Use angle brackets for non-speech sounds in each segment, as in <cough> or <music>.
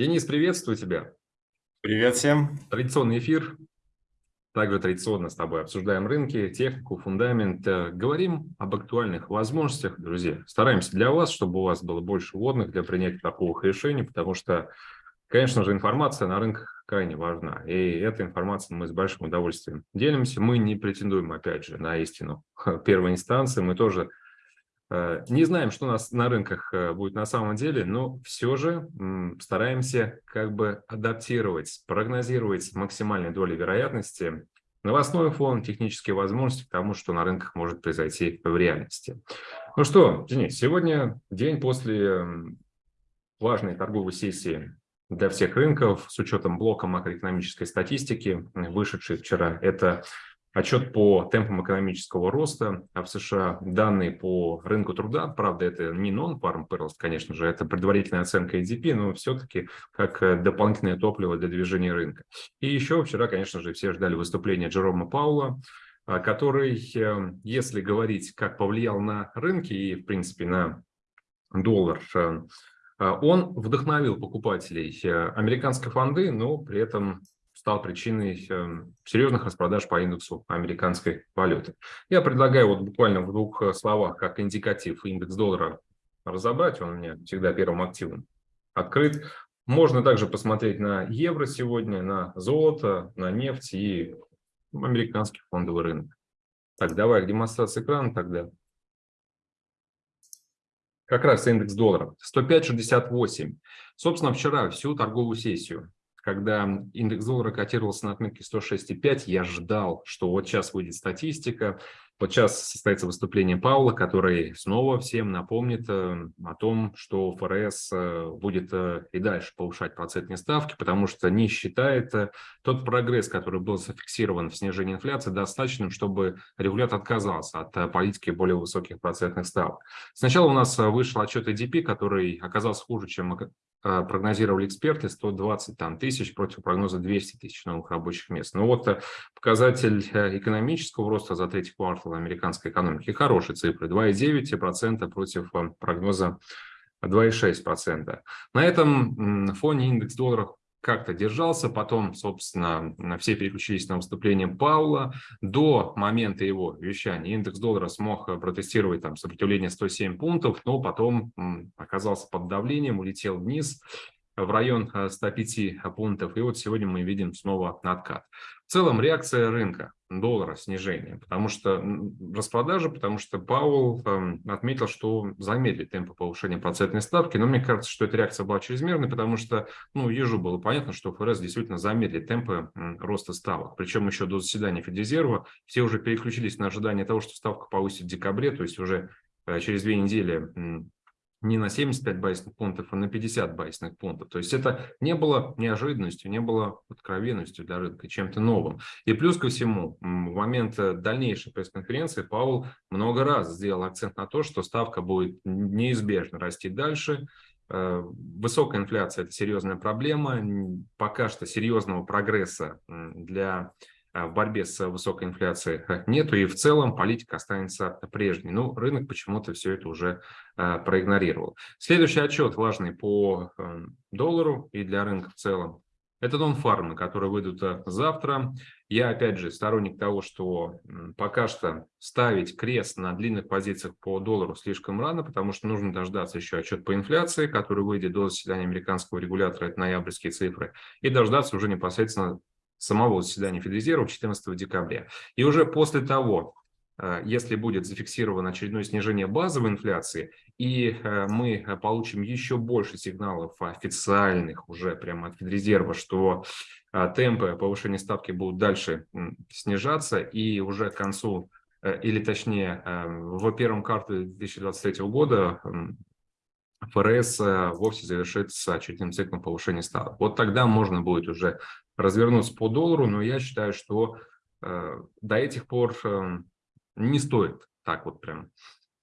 Денис, приветствую тебя. Привет всем. Традиционный эфир. Также традиционно с тобой обсуждаем рынки, технику, фундамент. Э, говорим об актуальных возможностях, друзья. Стараемся для вас, чтобы у вас было больше водных для принятия такого решений, потому что, конечно же, информация на рынках крайне важна. И этой информацией мы с большим удовольствием делимся. Мы не претендуем, опять же, на истину <laughs> первой инстанции. Мы тоже не знаем, что у нас на рынках э, будет на самом деле, но все же стараемся как бы адаптировать, прогнозировать с максимальной долей вероятности новостной фон, технические возможности к тому, что на рынках может произойти в реальности. Ну что, Денис, сегодня день после важной торговой сессии для всех рынков с учетом блока макроэкономической статистики, вышедшей вчера. Это Отчет по темпам экономического роста а в США, данные по рынку труда, правда, это не non-farm payrolls, конечно же, это предварительная оценка EDP, но все-таки как э, дополнительное топливо для движения рынка. И еще вчера, конечно же, все ждали выступления Джерома Паула, а, который, э, если говорить, как повлиял на рынки и, в принципе, на доллар, э, он вдохновил покупателей американской фонды, но при этом стал причиной эм, серьезных распродаж по индексу американской валюты. Я предлагаю вот буквально в двух э, словах, как индикатив индекс доллара разобрать, он у меня всегда первым активом открыт. Можно также посмотреть на евро сегодня, на золото, на нефть и американский фондовый рынок. Так, давай к демонстрации экрана тогда. Как раз индекс доллара 105.68. Собственно, вчера всю торговую сессию когда индекс доллара котировался на отметке 106,5, я ждал, что вот сейчас выйдет статистика, вот сейчас состоится выступление Паула, который снова всем напомнит э, о том, что ФРС э, будет э, и дальше повышать процентные ставки, потому что не считает тот прогресс, который был зафиксирован в снижении инфляции, достаточным, чтобы регулятор отказался от политики более высоких процентных ставок. Сначала у нас вышел отчет EDP, который оказался хуже, чем прогнозировали эксперты, 120 там, тысяч против прогноза 200 тысяч новых рабочих мест. Но вот показатель экономического роста за третий квартал американской экономики. Хорошие цифры, 2,9% против э, прогноза 2,6%. На этом фоне индекс долларов как-то держался, потом, собственно, все переключились на выступление Паула. До момента его вещания индекс доллара смог э, протестировать там сопротивление 107 пунктов, но потом оказался под давлением, улетел вниз в район 105 э, пунктов. И вот сегодня мы видим снова откат. В целом реакция рынка доллара снижение, потому что распродажа, потому что Пауэлл э, отметил, что замедлит темпы повышения процентной ставки, но мне кажется, что эта реакция была чрезмерной, потому что, ну, ежу было понятно, что ФРС действительно замедлит темпы э, роста ставок, причем еще до заседания Федрезерва все уже переключились на ожидание того, что ставка повысит в декабре, то есть уже э, через две недели не на 75 байсных пунктов, а на 50 байсных пунктов. То есть это не было неожиданностью, не было откровенностью для рынка, чем-то новым. И плюс ко всему, в момент э, дальнейшей пресс-конференции Паул много раз сделал акцент на то, что ставка будет неизбежно расти дальше, э, Высокая инфляция – это серьезная проблема. Пока что серьезного прогресса для в борьбе с высокой инфляцией нету, и в целом политика останется прежней. Но ну, рынок почему-то все это уже а, проигнорировал. Следующий отчет важный по эм, доллару и для рынка в целом. Это нон-фармы, которые выйдут э, завтра. Я, опять же, сторонник того, что пока что ставить крест на длинных позициях по доллару слишком рано, потому что нужно дождаться еще отчет по инфляции, который выйдет до заседания американского регулятора, это ноябрьские цифры, и дождаться уже непосредственно самого заседания Федрезерва 14 декабря. И уже после того, э, если будет зафиксировано очередное снижение базовой инфляции, и э, мы получим еще больше сигналов официальных уже прямо от Федрезерва, что э, темпы повышения ставки будут дальше снижаться, и уже к концу, или точнее в первом квартале 2023 года ФРС вовсе завершит с очередным циклом повышения ставок. Вот тогда можно будет уже развернуться по доллару, но я считаю, что э, до этих пор э, не стоит так вот прям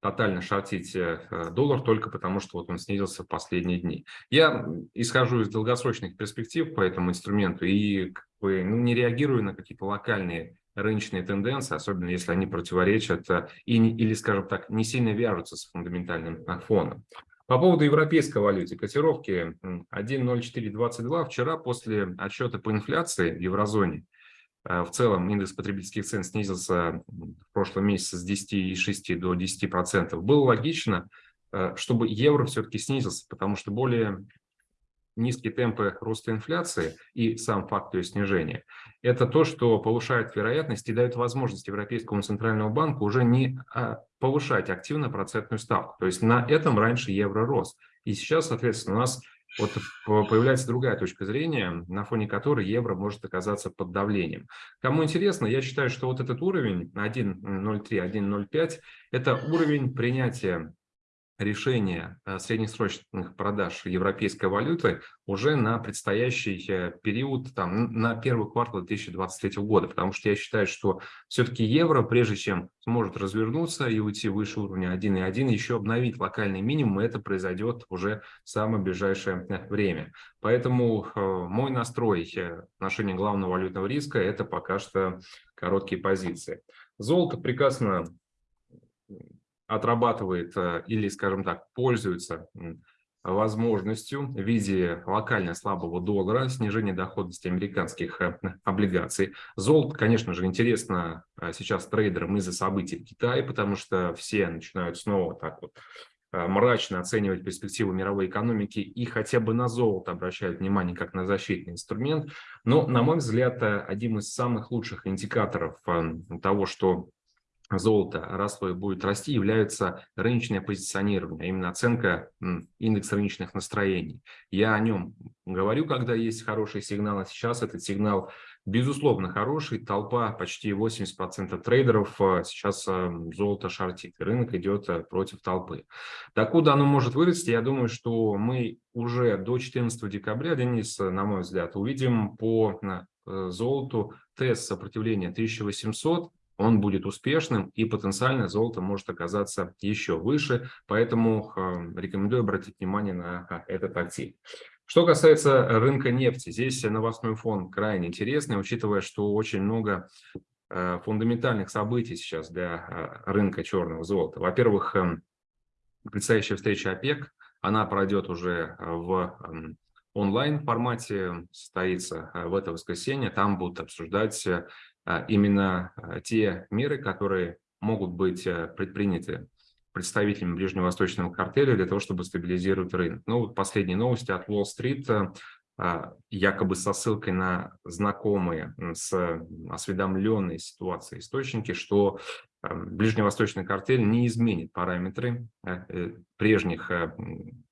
тотально шортить э, доллар только потому, что вот он снизился в последние дни. Я исхожу из долгосрочных перспектив по этому инструменту и как ну, не реагирую на какие-то локальные рыночные тенденции, особенно если они противоречат э, и, или, скажем так, не сильно вяжутся с фундаментальным фоном. По поводу европейской валюты, котировки 1.0422 вчера после отчета по инфляции в еврозоне э, в целом индекс потребительских цен снизился в прошлом месяце с 10,6 до 10%. Было логично, э, чтобы евро все-таки снизился, потому что более низкие темпы роста инфляции и сам факт ее снижения, это то, что повышает вероятность и дает возможность Европейскому центральному банку уже не а, повышать активно процентную ставку. То есть на этом раньше евро рос. И сейчас, соответственно, у нас вот появляется другая точка зрения, на фоне которой евро может оказаться под давлением. Кому интересно, я считаю, что вот этот уровень 1.03, 1.05 – это уровень принятия решение э, среднесрочных продаж европейской валюты уже на предстоящий э, период, там, на первый квартал 2023 года, потому что я считаю, что все-таки евро, прежде чем сможет развернуться и уйти выше уровня 1,1, еще обновить локальный минимум, это произойдет уже в самое ближайшее э, время. Поэтому мой настрой в отношении главного валютного риска – это пока что короткие позиции. Золото прекрасно отрабатывает э, или, скажем так, пользуется возможностью в виде локально слабого доллара, снижения доходности американских э, облигаций. Золото, конечно же, интересно э, сейчас трейдерам из-за событий в Китае, потому что все начинают снова так вот мрачно оценивать перспективы мировой экономики и хотя бы на золото обращают внимание как на защитный инструмент. Но, на мой взгляд, одним из самых лучших индикаторов того, что золота и будет расти, является рыночное позиционирование, а именно оценка индекса рыночных настроений. Я о нем говорю, когда есть хороший сигнал, а сейчас этот сигнал безусловно хороший. Толпа, почти 80% трейдеров а, сейчас а, золото шортит, рынок идет а, против толпы. Докуда оно может вырасти, я думаю, что мы уже до 14 декабря, Денис, на мой взгляд, увидим по золоту тест сопротивления 1800, он будет успешным и потенциально золото может оказаться еще выше, поэтому рекомендую обратить внимание на этот актив. Что касается рынка нефти, здесь новостной фон крайне интересный, учитывая, что очень много э, фундаментальных событий сейчас для э, рынка черного золота. Во-первых, эм, предстоящая встреча ОПЕК, она пройдет уже в эм, онлайн формате, состоится э, в это воскресенье, там будут обсуждать а, именно а, те меры, которые могут быть э, предприняты представителями ближневосточного картеля для того, чтобы стабилизировать рынок. Ну, вот последние новости от Уолл-стрит, э, а, якобы со ссылкой на знакомые с осведомленной ситуацией источники, что ближневосточный картель не изменит параметры э, прежних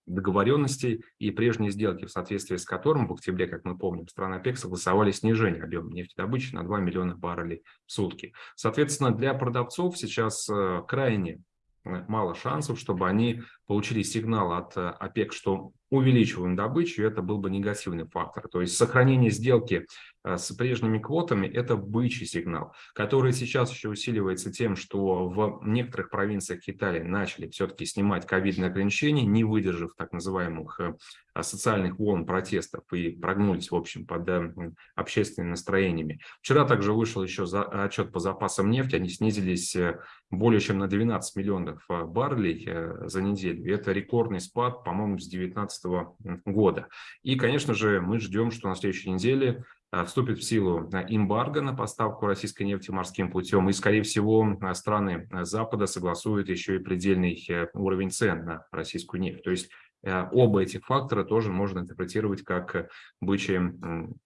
договоренностей и прежние сделки, в соответствии с которым в октябре, как мы помним, страны ОПЕК согласовали снижение объема нефтедобычи на 2 миллиона баррелей в сутки. Соответственно, для продавцов сейчас э, крайне э, мало шансов, чтобы они получили сигнал от э, ОПЕК, что увеличиваем добычу, это был бы негативный фактор. То есть сохранение сделки с прежними квотами – это бычий сигнал, который сейчас еще усиливается тем, что в некоторых провинциях Китая начали все-таки снимать ковидные ограничения, не выдержав так называемых э, социальных волн протестов и прогнулись, в общем, под общественными настроениями. Вчера также вышел еще отчет по запасам нефти, они снизились более чем на 12 миллионов баррелей за неделю. Это рекордный спад, по-моему, с 2019 2019 года. И, конечно же, мы ждем, что на следующей неделе вступит в силу а, эмбарго на поставку российской нефти морским путем, и, скорее всего, а, страны Запада согласуют еще и предельный э, уровень цен на российскую нефть. То есть Э, оба этих фактора тоже можно интерпретировать как бычьи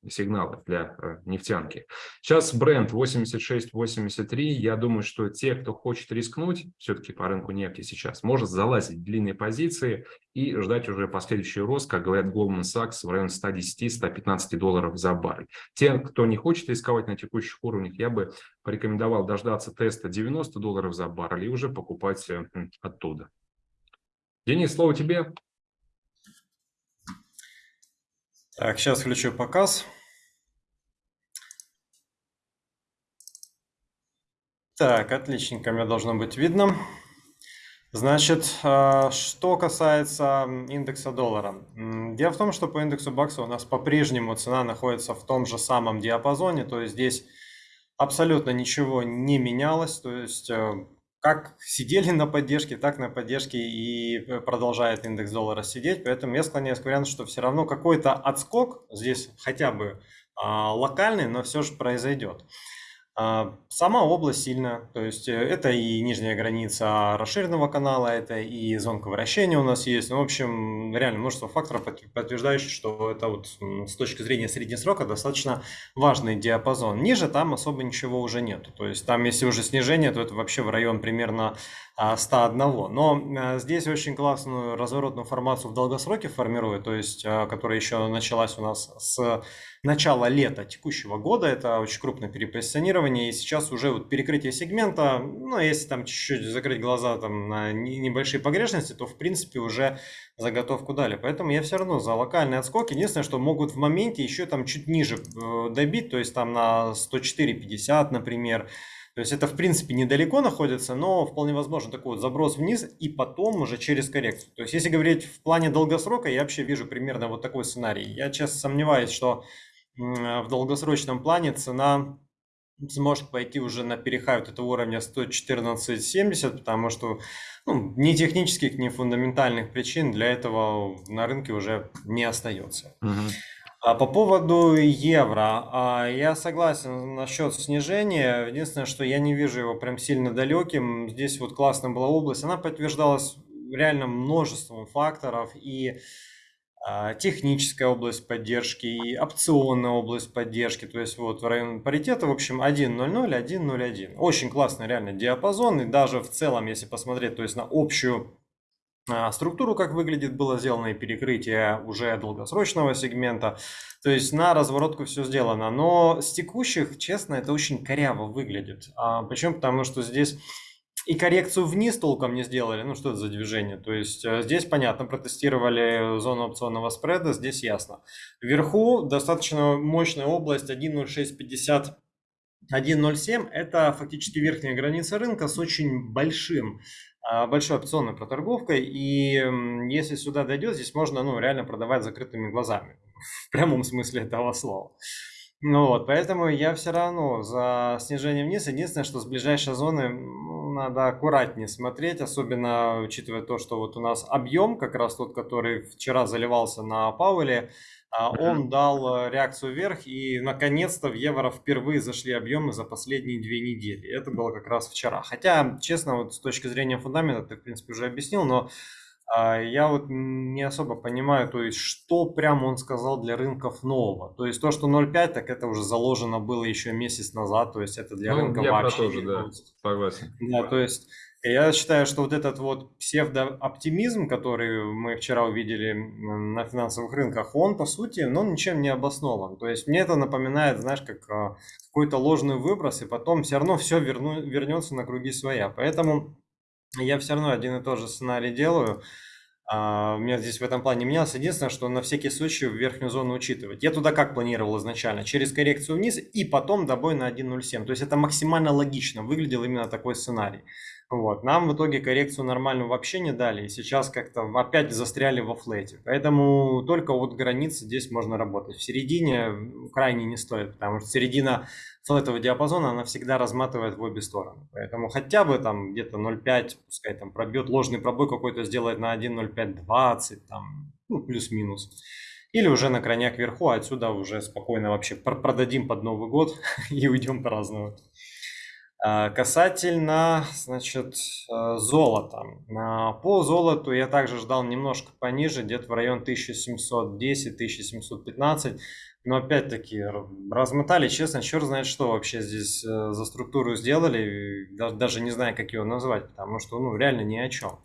сигналы для э, нефтянки. Сейчас бренд 86-83. Я думаю, что те, кто хочет рискнуть все-таки по рынку нефти сейчас, может залазить в длинные позиции и ждать уже последующий рост, как говорят Goldman Sachs, в районе 110-115 долларов за баррель. Те, кто не хочет рисковать на текущих уровнях, я бы порекомендовал дождаться теста 90 долларов за баррель и уже покупать э, оттуда. Денис, слово тебе. Так, сейчас включу показ. Так, отличненько, мне должно быть видно. Значит, а, что касается индекса доллара. Дело в том, что по индексу бакса у нас по-прежнему цена находится в том же самом диапазоне, то есть здесь абсолютно ничего не менялось, то есть э, как сидели на поддержке, так на поддержке и э, продолжает индекс доллара сидеть. Поэтому я склоняюсь к варианту, что все равно какой-то отскок здесь хотя бы а, локальный, но все же произойдет. А, сама область сильная, то есть э, это и нижняя граница расширенного канала, это и зонка вращения у нас есть. Ну, в общем, реально множество факторов, подтверждающих, что это вот с точки зрения среднего срока достаточно важный диапазон. Ниже там особо ничего уже нет. То есть там, если уже снижение, то это вообще в район примерно 101. А, Но а, здесь очень классную разворотную формацию в долгосроке формирует, то есть, которая еще началась у нас с начала лета текущего года. Это очень крупное перепозиционирование. И сейчас уже вот перекрытие сегмента, ну, если там чуть-чуть закрыть глаза там, на небольшие погрешности, то в принципе уже заготовку дали. Поэтому я все равно за локальный отскок. Единственное, что могут в моменте еще там чуть ниже э, добить, то есть там на 104.50, например. То есть это в принципе недалеко находится, но вполне возможно такой вот заброс вниз и потом уже через коррекцию. То есть если говорить в плане долгосрока, я вообще вижу примерно вот такой сценарий. Я честно сомневаюсь, что в долгосрочном плане цена сможет пойти уже на перехай вот этого уровня 114.70, потому что ну, ни технических, ни фундаментальных причин для этого на рынке уже не остается. Угу. А по поводу евро, а, я согласен насчет снижения. Единственное, что я не вижу его прям сильно далеким. Здесь вот классная была область, она подтверждалась реально множеством факторов и а, техническая область поддержки и опционная область поддержки, то есть вот в район паритета, в общем, 1.00, 1.01. Очень классный реально диапазон, и даже в целом, если посмотреть, то есть на общую структуру, как выглядит, было сделано и перекрытие уже долгосрочного сегмента, то есть на разворотку все сделано, но с текущих, честно, это очень коряво выглядит, а, почему? Потому что здесь и коррекцию вниз толком не сделали. Ну, что это за движение? То есть э, здесь, понятно, протестировали зону опционного спреда, здесь ясно. Вверху достаточно мощная область 1.0650 1.07 это фактически верхняя граница рынка с очень большим, а, большой опционной проторговкой. И если сюда дойдет, здесь можно ну, реально продавать закрытыми глазами. <laughs> В прямом смысле этого слова. Ну вот, поэтому я все равно за снижение вниз. Единственное, что с ближайшей зоны ну, надо аккуратнее смотреть, особенно учитывая то, что вот у нас объем, как раз тот, который вчера заливался на Пауэле, а, он дал э, реакцию вверх, и наконец-то в евро впервые зашли объемы за последние две недели. Это было как раз вчера. Хотя, честно, вот с точки зрения фундамента, ты, в принципе, уже объяснил, но я вот не особо понимаю, то есть, что прямо он сказал для рынков нового. То есть, то, что 0,5, так это уже заложено было еще месяц назад, то есть, это для ну, рынка я вообще. Про тоже, да, согласен. Да, то есть, я считаю, что вот этот вот псевдооптимизм, который мы вчера увидели на финансовых рынках, он, по сути, ну, ничем не обоснован. То есть, мне это напоминает, знаешь, как а, какой-то ложный выброс, и потом все равно все верну, вернется на круги своя. Поэтому я все равно один и тот же сценарий делаю. А, у меня здесь в этом плане менялось. Единственное, что на всякий случай в верхнюю зону учитывать. Я туда как планировал изначально? Через коррекцию вниз и потом добой на 1.07. То есть это максимально логично выглядел именно такой сценарий. Вот. Нам в итоге коррекцию нормальную вообще не дали, и сейчас как-то опять застряли во флете. Поэтому только вот границы здесь можно работать. В середине крайне не стоит, потому что середина флетового диапазона, она всегда разматывает в обе стороны. Поэтому хотя бы там где-то 0,5, пускай там пробьет ложный пробой какой-то, сделает на 1,0520, там, ну, плюс-минус. Или уже на крайняк вверху, а отсюда уже спокойно вообще продадим под Новый год <laughs> и уйдем праздновать. А, касательно, значит, э, золота. А, по золоту я также ждал немножко пониже, где-то в район 1710-1715. Но опять-таки размотали, честно, черт знает, что вообще здесь э, за структуру сделали. Даже не знаю, как ее назвать, потому что ну, реально ни о чем.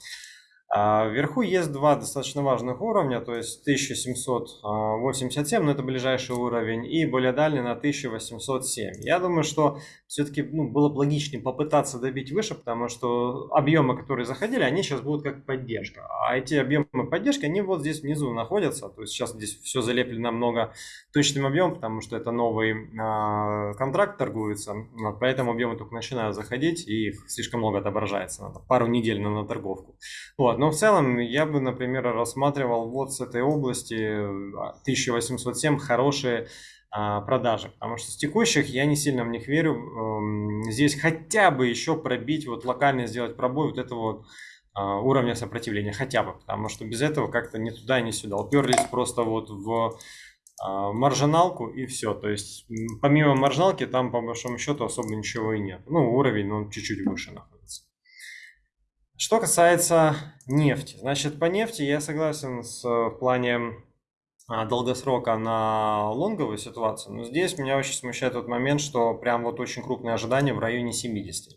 А вверху есть два достаточно важных уровня, то есть 1787, но это ближайший уровень, и более дальний на 1807. Я думаю, что все-таки ну, было бы логичнее попытаться добить выше, потому что объемы, которые заходили, они сейчас будут как поддержка. А эти объемы поддержки, они вот здесь внизу находятся, то есть сейчас здесь все залеплено много точным объемом, потому что это новый э, контракт торгуется, вот, поэтому объемы только начинают заходить, и их слишком много отображается, надо пару недель на, на торговку. Вот, Но в целом я бы, например, рассматривал вот с этой области 1807 хорошие а, продажи, потому что с текущих я не сильно в них верю. Эм, здесь хотя бы еще пробить, вот локально сделать пробой вот этого а, уровня сопротивления, хотя бы, потому что без этого как-то ни туда, ни сюда. Уперлись просто вот в а, маржиналку и все. То есть помимо маржиналки там по большому счету особо ничего и нет. Ну, уровень, ну, чуть-чуть выше находится. Что касается нефти. Значит, по нефти я согласен с, в плане а, долгосрока на лонговую ситуацию, но здесь меня очень смущает тот момент, что прям вот очень крупные ожидания в районе 70.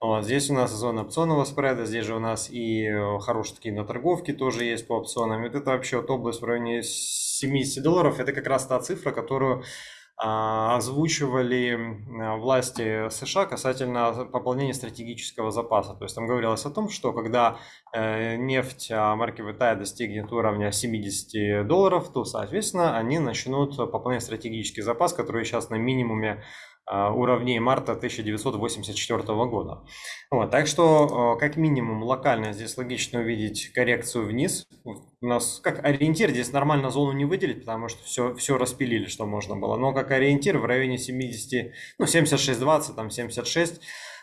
Вот, здесь у нас зона опционного спреда, здесь же у нас и э, хорошие такие на торговке тоже есть по опционам. Вот это вообще вот область в районе 70 долларов, это как раз та цифра, которую озвучивали власти США касательно пополнения стратегического запаса. То есть там говорилось о том, что когда э, нефть а, марки VTI достигнет уровня 70 долларов, то, соответственно, они начнут пополнять стратегический запас, который сейчас на минимуме а, уровней марта 1984 года. Вот, так что, как минимум, локально здесь логично увидеть коррекцию вниз. У нас как ориентир здесь нормально зону не выделить, потому что все, все распилили, что можно было. Но как ориентир в районе 70, ну 76-20, там 76,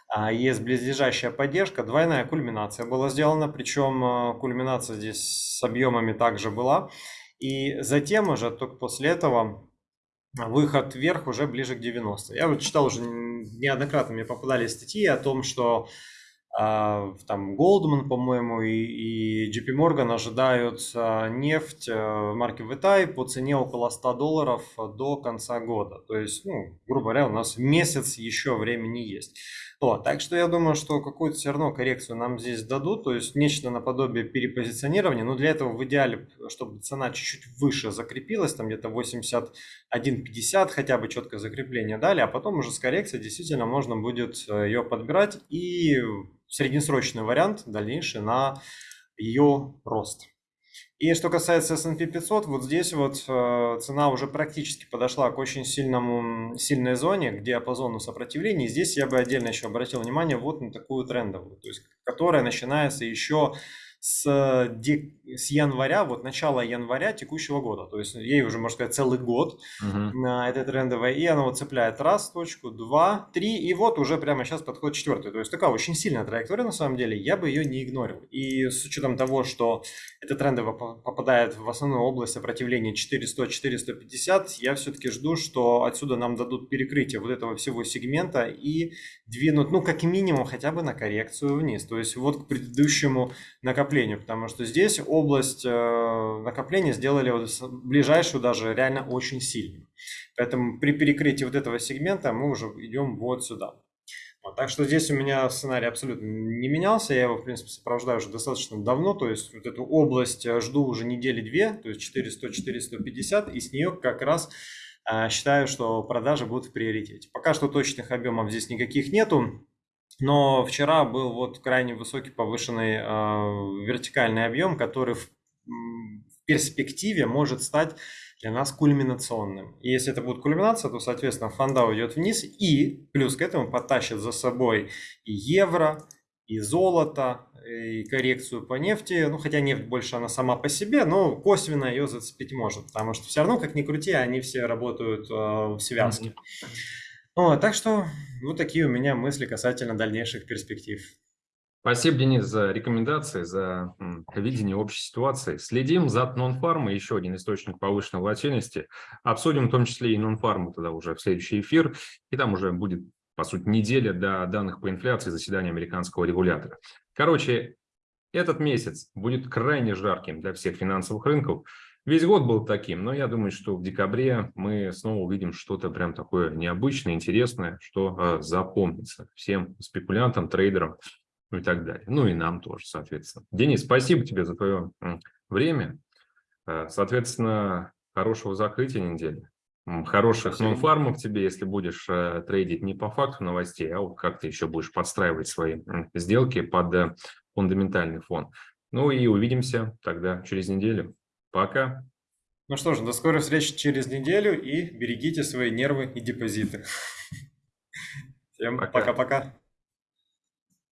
а, есть близлежащая поддержка, двойная кульминация была сделана, причем а, кульминация здесь с объемами также была. И затем уже только после этого выход вверх уже ближе к 90. Я вот читал уже неоднократно, мне попадались статьи о том, что э, там Goldman, по-моему, и, и JP Morgan ожидают э, нефть э, марки VTI по цене около 100 долларов до конца года. То есть, ну, грубо говоря, у нас месяц еще времени есть. Вот, так что я думаю, что какую-то все равно коррекцию нам здесь дадут, то есть нечто наподобие перепозиционирования, но для этого в идеале, чтобы цена чуть-чуть выше закрепилась, там где-то 81.50 хотя бы четкое закрепление дали, а потом уже с коррекцией действительно можно будет э, ее подбирать и среднесрочный вариант дальнейший на ее рост. И что касается S&P 500, вот здесь вот э, цена уже практически подошла к очень сильному, сильной зоне, к диапазону сопротивления. И здесь я бы отдельно еще обратил внимание вот на такую трендовую, то есть которая начинается еще с, с января, вот начала января текущего года. То есть ей уже, можно сказать, целый год uh-huh. на этой трендовой. И она вот цепляет раз точку, два, три, и вот уже прямо сейчас подходит четвертый. То есть такая очень сильная траектория на самом деле, я бы ее не игнорил. И с учетом того, что эта трендовая попадает в основную область сопротивления 400-450, я все-таки жду, что отсюда нам дадут перекрытие вот этого всего сегмента и двинут, ну, как минимум, хотя бы на коррекцию вниз. То есть вот к предыдущему накоплению накоплению, потому что здесь область э, накопления сделали вот ближайшую даже реально очень сильно. Поэтому при перекрытии вот этого сегмента мы уже идем вот сюда. Вот, так что здесь у меня сценарий абсолютно не менялся, я его, в принципе, сопровождаю уже достаточно давно, то есть вот эту область э, жду уже недели две, то есть 400-450, и с нее как раз э, считаю, что продажи будут в приоритете. Пока что точных объемов здесь никаких нету, но вчера был вот крайне высокий повышенный э, вертикальный объем, который в, в перспективе может стать для нас кульминационным. И если это будет кульминация, то, соответственно, фонда уйдет вниз и плюс к этому потащит за собой и евро, и золото, и коррекцию по нефти. Ну, хотя нефть больше она сама по себе, но косвенно ее зацепить может, потому что все равно, как ни крути, они все работают э, в связке. Mm-hmm. О, так что вот такие у меня мысли касательно дальнейших перспектив. Спасибо, Денис, за рекомендации, за видение общей ситуации. Следим за нон-фармой, еще один источник повышенной волатильности. Обсудим в том числе и нон-фарму тогда уже в следующий эфир. И там уже будет, по сути, неделя до данных по инфляции заседания американского регулятора. Короче, этот месяц будет крайне жарким для всех финансовых рынков. Весь год был таким, но я думаю, что в декабре мы снова увидим что-то прям такое необычное, интересное, что э, запомнится всем спекулянтам, трейдерам и так далее. Ну и нам тоже, соответственно. Денис, спасибо тебе за твое время. Э, соответственно, хорошего закрытия недели. Хороших нон-фармов тебе, если будешь э, трейдить не по факту новостей, а вот как ты еще будешь подстраивать свои сделки под э, фундаментальный фон. Ну и увидимся тогда через неделю. Пока. Ну что ж, до скорой встречи через неделю и берегите свои нервы и депозиты. <laughs> Всем пока-пока.